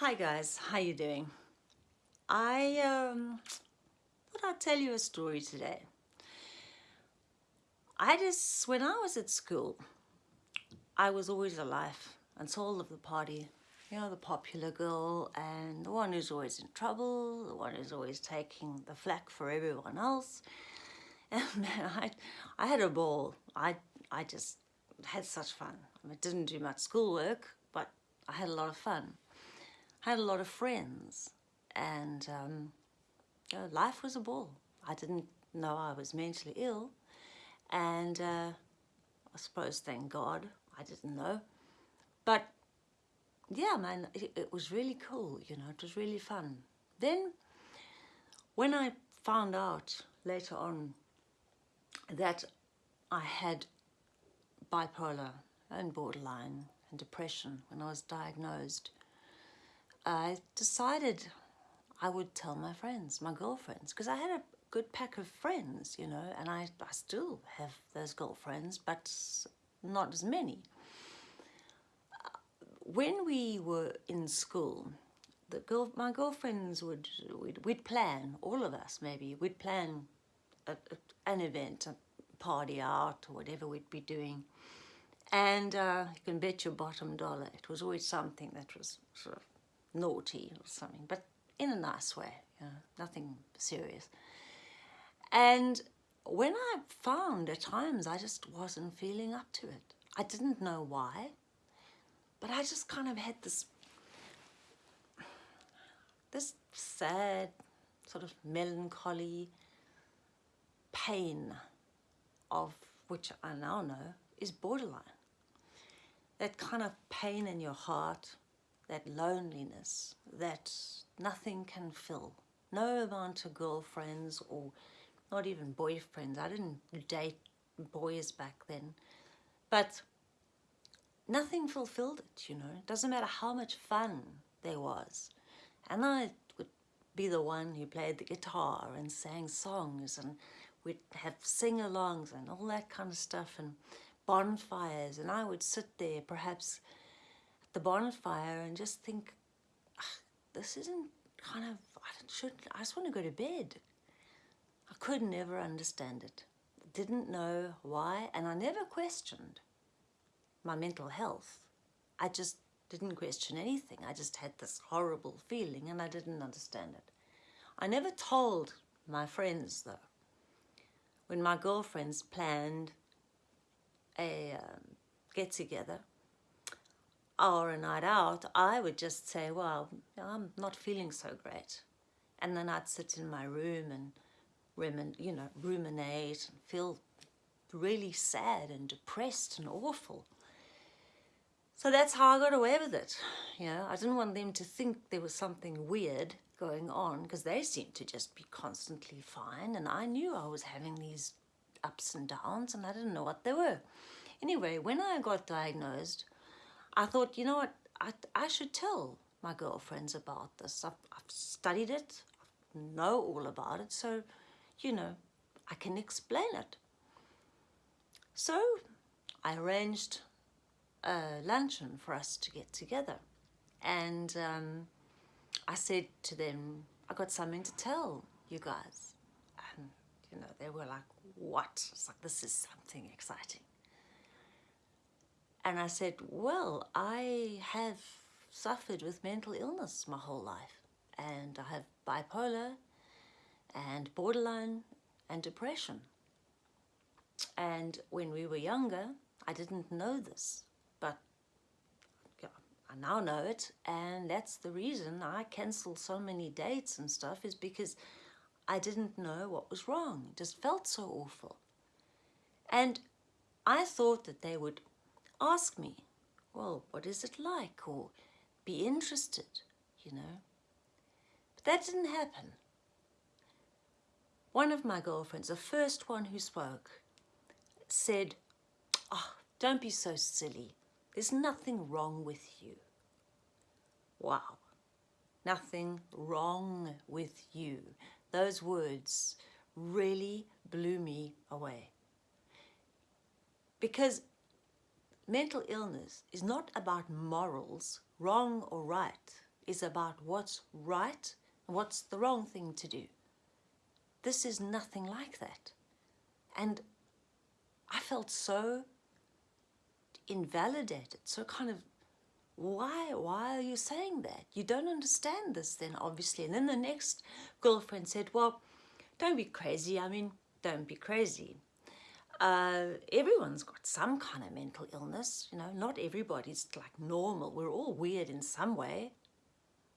Hi guys, how you doing? I um, thought I'd tell you a story today. I just, when I was at school, I was always a life and soul of the party. You know, the popular girl and the one who's always in trouble, the one who's always taking the flack for everyone else. And man, I, I had a ball. I, I just had such fun. I didn't do much schoolwork, but I had a lot of fun. Had a lot of friends and um, you know, life was a ball. I didn't know I was mentally ill and uh, I suppose, thank God, I didn't know. But yeah, man, it, it was really cool, you know, it was really fun. Then when I found out later on that I had bipolar and borderline and depression when I was diagnosed, I decided I would tell my friends, my girlfriends, because I had a good pack of friends, you know, and I, I still have those girlfriends, but not as many. When we were in school, the girl, my girlfriends would, we'd, we'd plan, all of us maybe, we'd plan a, a, an event, a party out or whatever we'd be doing. And uh, you can bet your bottom dollar, it was always something that was sort of naughty or something, but in a nice way, you know, nothing serious. And when I found at times I just wasn't feeling up to it. I didn't know why, but I just kind of had this, this sad sort of melancholy pain of which I now know is borderline. That kind of pain in your heart, that loneliness that nothing can fill. No amount of girlfriends or not even boyfriends. I didn't date boys back then. But nothing fulfilled it, you know. It doesn't matter how much fun there was. And I would be the one who played the guitar and sang songs and we'd have sing-alongs and all that kind of stuff and bonfires and I would sit there perhaps the bonfire and just think this isn't kind of I should I just want to go to bed. I could never understand it. Didn't know why and I never questioned my mental health. I just didn't question anything. I just had this horrible feeling and I didn't understand it. I never told my friends though. When my girlfriends planned a um, get together or a night out, I would just say, well, I'm not feeling so great. And then I'd sit in my room and you know, ruminate and feel really sad and depressed and awful. So that's how I got away with it. You know, I didn't want them to think there was something weird going on because they seemed to just be constantly fine and I knew I was having these ups and downs and I didn't know what they were. Anyway, when I got diagnosed, I thought, you know what, I, I should tell my girlfriends about this. I've, I've studied it, I know all about it, so, you know, I can explain it. So I arranged a luncheon for us to get together and um, I said to them, I got something to tell you guys. And, you know, they were like, what? It's like, this is something exciting. And I said, well, I have suffered with mental illness my whole life. And I have bipolar and borderline and depression. And when we were younger, I didn't know this, but I now know it. And that's the reason I cancelled so many dates and stuff is because I didn't know what was wrong. It just felt so awful. And I thought that they would ask me, well, what is it like? Or be interested, you know. But that didn't happen. One of my girlfriends, the first one who spoke, said, oh, don't be so silly. There's nothing wrong with you. Wow. Nothing wrong with you. Those words really blew me away. Because mental illness is not about morals, wrong or right. It's about what's right and what's the wrong thing to do. This is nothing like that. And I felt so invalidated, so kind of, why, why are you saying that? You don't understand this then, obviously. And then the next girlfriend said, well, don't be crazy. I mean, don't be crazy. Uh, everyone's got some kind of mental illness, you know, not everybody's like normal. We're all weird in some way.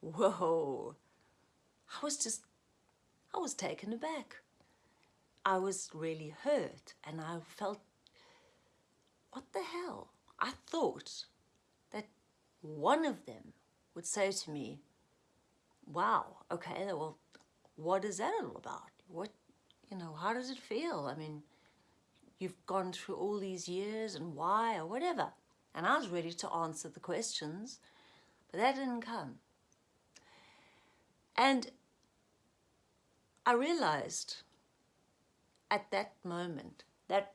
Whoa. I was just, I was taken aback. I was really hurt and I felt, what the hell? I thought that one of them would say to me, wow, okay, well, what is that all about? What, you know, how does it feel? I mean, you've gone through all these years and why or whatever. And I was ready to answer the questions, but that didn't come. And I realized at that moment that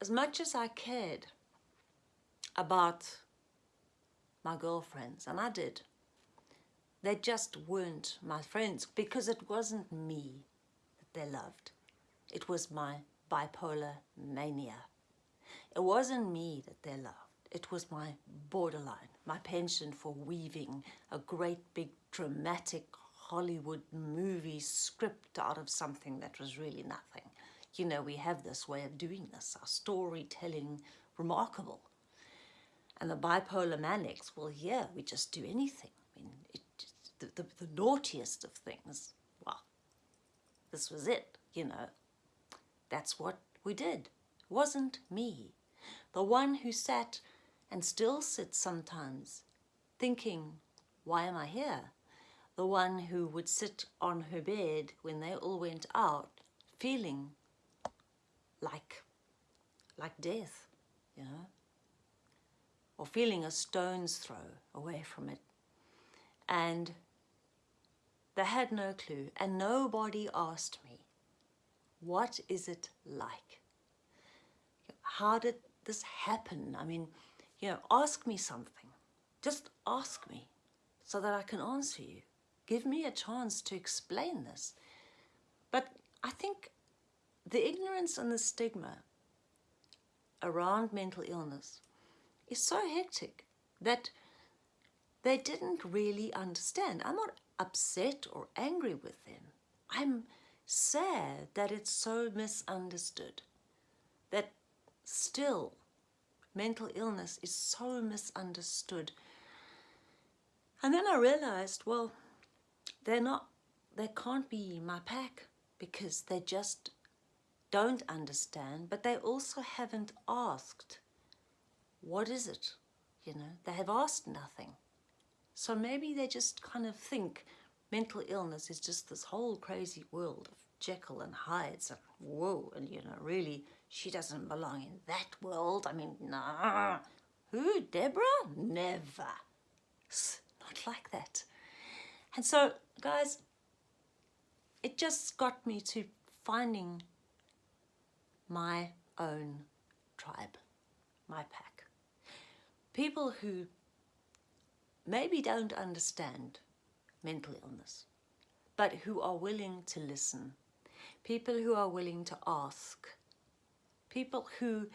as much as I cared about my girlfriends, and I did, they just weren't my friends because it wasn't me that they loved. It was my bipolar mania. It wasn't me that they loved. It was my borderline, my penchant for weaving a great big dramatic Hollywood movie script out of something that was really nothing. You know, we have this way of doing this, our storytelling remarkable. And the bipolar manics, well, yeah, we just do anything. I mean, it, the, the, the naughtiest of things, well, this was it, you know. That's what we did. It wasn't me. The one who sat and still sits sometimes, thinking, why am I here? The one who would sit on her bed when they all went out, feeling like, like death, you know, or feeling a stone's throw away from it. And they had no clue, and nobody asked me, what is it like? How did this happen? I mean, you know, ask me something. Just ask me so that I can answer you. Give me a chance to explain this. But I think the ignorance and the stigma around mental illness is so hectic that they didn't really understand. I'm not upset or angry with them. I'm sad that it's so misunderstood, that still mental illness is so misunderstood. And then I realized, well, they're not, they can't be my pack because they just don't understand, but they also haven't asked, what is it? You know, they have asked nothing. So maybe they just kind of think mental illness is just this whole crazy world of Jekyll and Hyde's and whoa, and you know, really, she doesn't belong in that world. I mean, nah. Who, Deborah? Never. Not like that. And so, guys, it just got me to finding my own tribe, my pack. People who maybe don't understand mental illness, but who are willing to listen. People who are willing to ask. People who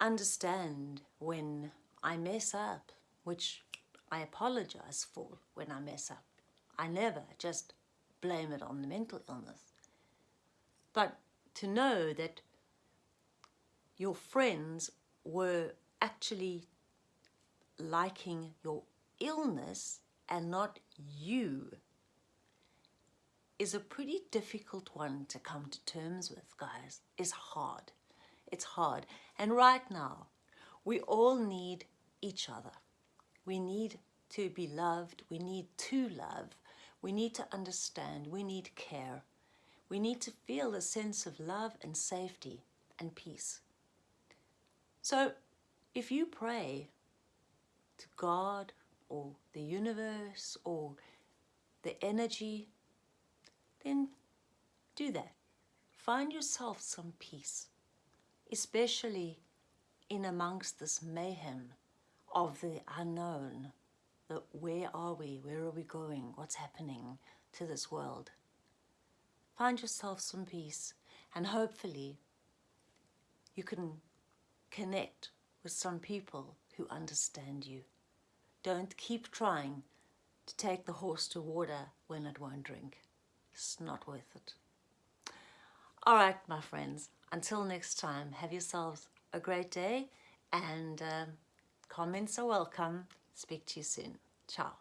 understand when I mess up, which I apologize for when I mess up. I never just blame it on the mental illness. But to know that your friends were actually liking your illness and not you is a pretty difficult one to come to terms with, guys. It's hard. It's hard. And right now, we all need each other. We need to be loved. We need to love. We need to understand. We need care. We need to feel a sense of love and safety and peace. So if you pray to God or the universe or the energy, then do that. Find yourself some peace, especially in amongst this mayhem of the unknown, the where are we, where are we going, what's happening to this world. Find yourself some peace and hopefully you can connect with some people who understand you. Don't keep trying to take the horse to water when it won't drink. It's not worth it. All right, my friends, until next time, have yourselves a great day and uh, comments are welcome. Speak to you soon. Ciao.